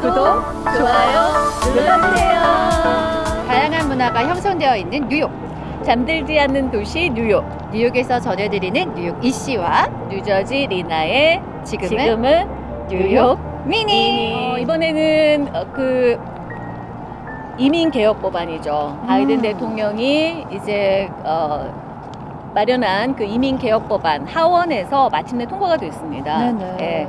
구독, 좋아요 눌러주세요. 다양한 문화가 형성되어 있는 뉴욕. 잠들지 않는 도시 뉴욕 뉴욕에서 전해드리는 뉴욕 이씨와 뉴저지 리나의 지금은, 지금은 뉴욕 미니. 어, 이번에는 어, 그 이민 개혁 법안이죠. 바이든 음. 대통령이 이제 어, 마련한 그 이민 개혁 법안 하원에서 마침내 통과가 됐습니다. 네네. 예.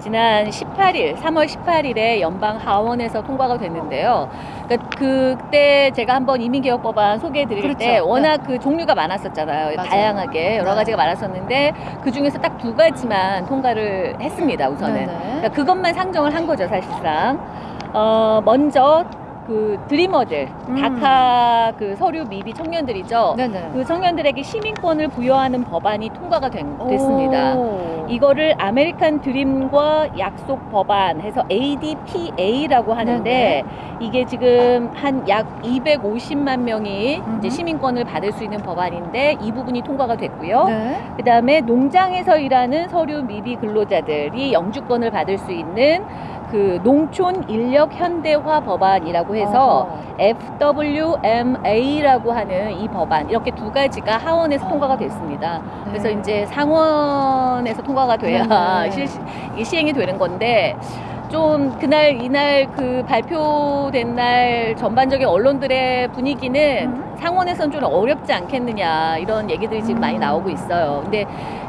지난 18일, 3월 18일에 연방 하원에서 통과가 됐는데요. 그러니까 그때 제가 한번 이민개혁 법안 소개해 드릴 그렇죠. 때 워낙 그 종류가 많았었잖아요. 맞아요. 다양하게 여러 네. 가지가 많았었는데 그 중에서 딱 두 가지만 통과를 했습니다. 우선은. 네네. 그러니까 그것만 상정을 한 거죠, 사실상. 어, 먼저 그 Dreamer들, 음. DACA 그 서류 미비 청년들이죠. 네네. 그 청년들에게 시민권을 부여하는 법안이 통과가 된, 됐습니다. 오. 이거를 아메리칸 드림과 약속 법안 해서 ADPA라고 하는데 네네. 이게 지금 한 약 250만 명이 이제. 시민권을 받을 수 있는 법안인데 이 부분이 통과가 됐고요. 네. 그다음에 농장에서 일하는 서류 미비 근로자들이 영주권을 받을 수 있는 그 농촌 인력 현대화 법안이라고 해서 어허. FWMA라고 하는 이 법안 이렇게 두 가지가 하원에서 통과가 됐습니다. 그래서 네. 이제 상원에서 통과가 돼야 네. 실, 이게 시행이 되는 건데 좀 그날 이날 그 발표된 날 전반적인 언론들의 분위기는 음. 상원에서는 좀 어렵지 않겠느냐 이런 얘기들이 지금 많이 음. 나오고 있어요. 근데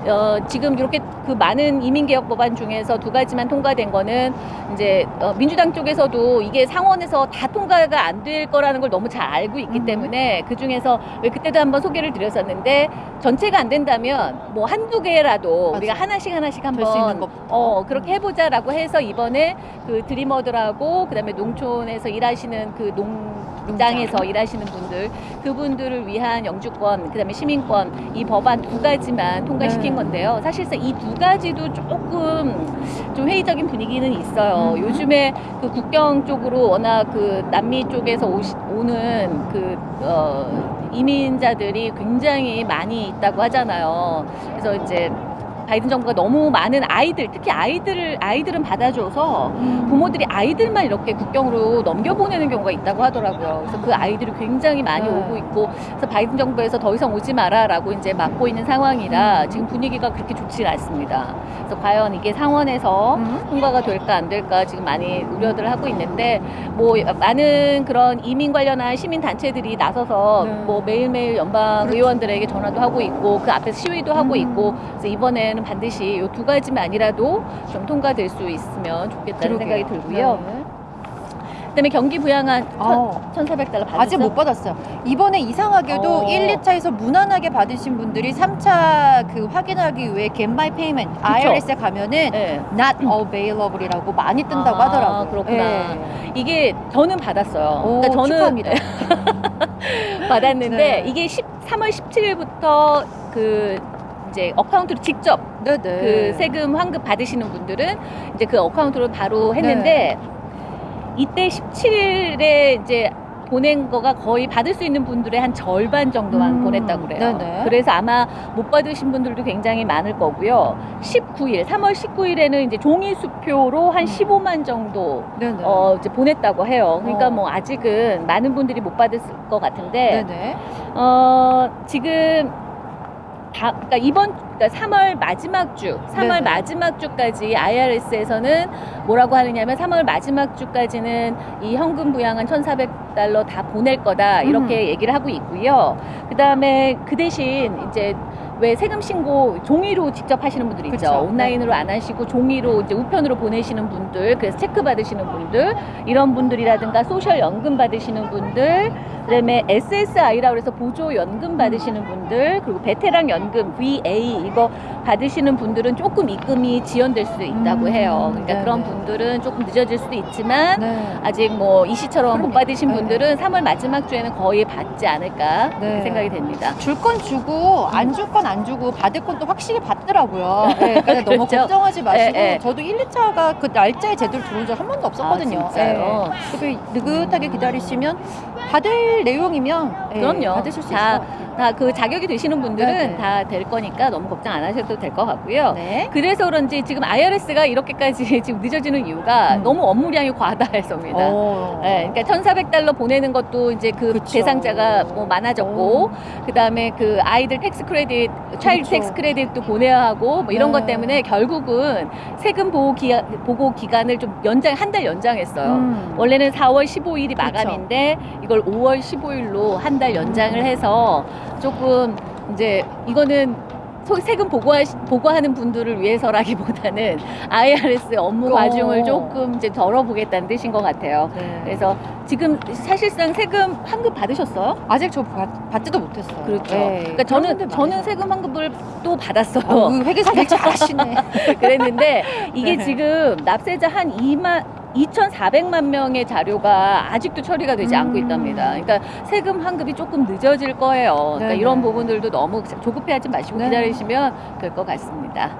어, 지금 이렇게 그 많은 이민개혁 법안 중에서 두 가지만 통과된 거는 이제 어, 민주당 쪽에서도 이게 상원에서 다 통과가 안 될 거라는 걸 너무 잘 알고 있기 음. 때문에 그 중에서 왜 그때도 한번 소개를 드렸었는데 전체가 안 된다면 뭐 한두 개라도 맞아. 우리가 하나씩 하나씩 한번. 어 그렇게 해보자라고 해서 이번에 그 드리머들하고 그다음에 농촌에서 일하시는 그 농장에서 농장. 일하시는 분들 그분들을 위한 영주권 그다음에 시민권 이 법안 두 가지만 통과시킨 네. 건데요. 사실상 이 두 가지도 조금 좀 회의적인 분위기는 있어요. 음. 요즘에 그 국경 쪽으로 워낙 그 남미 쪽에서 오시, 오는 그 어, 이민자들이 굉장히 많이 있다고 하잖아요. 그래서 이제 바이든 정부가 너무 많은 아이들, 특히 아이들을 아이들은 받아줘서 음. 부모들이 아이들만 이렇게 국경으로 넘겨보내는 경우가 있다고 하더라고요. 그래서 그 아이들이 굉장히 많이 네. 오고 있고, 그래서 바이든 정부에서 더 이상 오지 마라라고 이제 막고 있는 상황이라 지금 분위기가 그렇게 좋지 않습니다. 그래서 과연 이게 상원에서 음. 통과가 될까 안 될까 지금 많이 우려들 하고 있는데 뭐 많은 그런 이민 관련한 시민 단체들이 나서서 네. 뭐 매일매일 연방 그렇죠. 의원들에게 전화도 하고 있고 그 앞에서 시위도 하고 음. 있고 그래서 이번에는 반드시 이 두 가지만 아니라도 좀 통과될 수 있으면 좋겠다는 생각이 들고요. 네. 그다음에 경기 부양안 어. 1,400달러 받았어요. 아직 못 받았어요. 이번에 이상하게도 어. 1, 2차에서 무난하게 받으신 분들이 3차 그 확인하기 위해 Get My Payment IRS에 가면은 네. Not Available이라고 많이 뜬다고 아, 하더라고요. 그렇구나. 예. 이게 저는 받았어요. 오, 그러니까 저는 축하합니다. 받았는데 네. 이게 10, 3월 17일부터 그 이제 account로 직접 네네. 그 세금 환급 받으시는 분들은 이제 그 account로 바로 했는데 네. 이때 17일에 이제 보낸 거가 거의 받을 수 있는 분들의 한 절반 정도만 음, 보냈다고 그래요. 네네. 그래서 아마 못 받으신 분들도 굉장히 많을 거고요. 19일, 3월 19일에는 이제 종이 수표로 한 음. 15만 정도 네네. 어, 이제 보냈다고 해요. 그러니까 어. 뭐 아직은 많은 분들이 못 받을 것 같은데 네네. 어, 지금 다, 그러니까 이번 그러니까 3월 마지막 주, 3월 네네. 마지막 주까지 IRS에서는 뭐라고 하느냐면 3월 마지막 주까지는 이 현금 부양한 1,400달러 다 보낼 거다 이렇게 얘기를 하고 있고요. 그 다음에 그 대신 이제 왜 세금 신고 종이로 직접 하시는 분들 있죠. 그쵸. 네. 온라인으로 안 하시고 종이로 이제 우편으로 보내시는 분들, 그래서 체크 받으시는 분들, 이런 분들이라든가 소셜 연금 받으시는 분들, 그다음에 SSI라고 해서 보조 연금 받으시는 분들, 그리고 베테랑 연금 VA 이거 받으시는 분들은 조금 입금이 지연될 수도 있다고 음, 해요. 그러니까 네네. 그런 분들은 조금 늦어질 수도 있지만 네. 아직 뭐 이 시처럼 못 그러니까. 받으신 네. 분들은 3월 마지막 주에는 거의 받지 않을까 네. 생각이 됩니다. 줄 건 주고 안 줄 건 안 주고 받을 건 또 확실히 받더라고요. 네, 그래서 너무 그렇죠. 걱정하지 마시고 예, 예. 저도 1, 2차가 그 날짜에 제대로 들어온 적 한 번도 없었거든요. 아, 진짜요? 예. 그래서 느긋하게 기다리시면 받을 내용이면 예, 그럼요. 받으실 수 다, 있어요. 다 그 자격이 되시는 분들은 네 네. 다될 거니까 너무 걱정 안 하셔도 될 것 같고요. 네. 그래서 그런지 지금 IRS가 이렇게까지 지금 늦어지는 이유가 음. 너무 업무량이 과다해서입니다. 어. 네, 그러니까 1,400달러 보내는 것도 이제 그 그쵸. 대상자가 뭐 많아졌고, 어. 그다음에 그 아이들 tax credit, child. tax credit도 보내야 하고 뭐 이런 네. 것 때문에 결국은 세금 보호 기간 보고 기간을 좀 연장 한 달 연장했어요. 음. 원래는 4월 15일이 그렇죠. 마감인데 이걸 5월 15일로 한 달 연장을 해서 조금 이제 이거는 소- 세금 보고하, 보고하는 분들을 위해서라기보다는 IRS 업무 어. 과중을 조금 이제 덜어보겠다는 뜻인 것 같아요. 네. 그래서 지금 사실상 세금 환급 받으셨어요? 아직 저 받, 받지도 못했어요. 그렇죠. 네. 그러니까 저는 저는. 세금 환급을 또 받았어요. 어, 그 회계사 일 잘하시네. 그랬는데 이게 네. 지금 납세자 한 2만 2,400만 명의 자료가 아직도 처리가 되지 않고 음. 있답니다. 그러니까 세금 환급이 조금 늦어질 거예요. 그러니까 네네. 이런 부분들도 너무 조급해하지 마시고 네. 기다리시면 될 것 같습니다.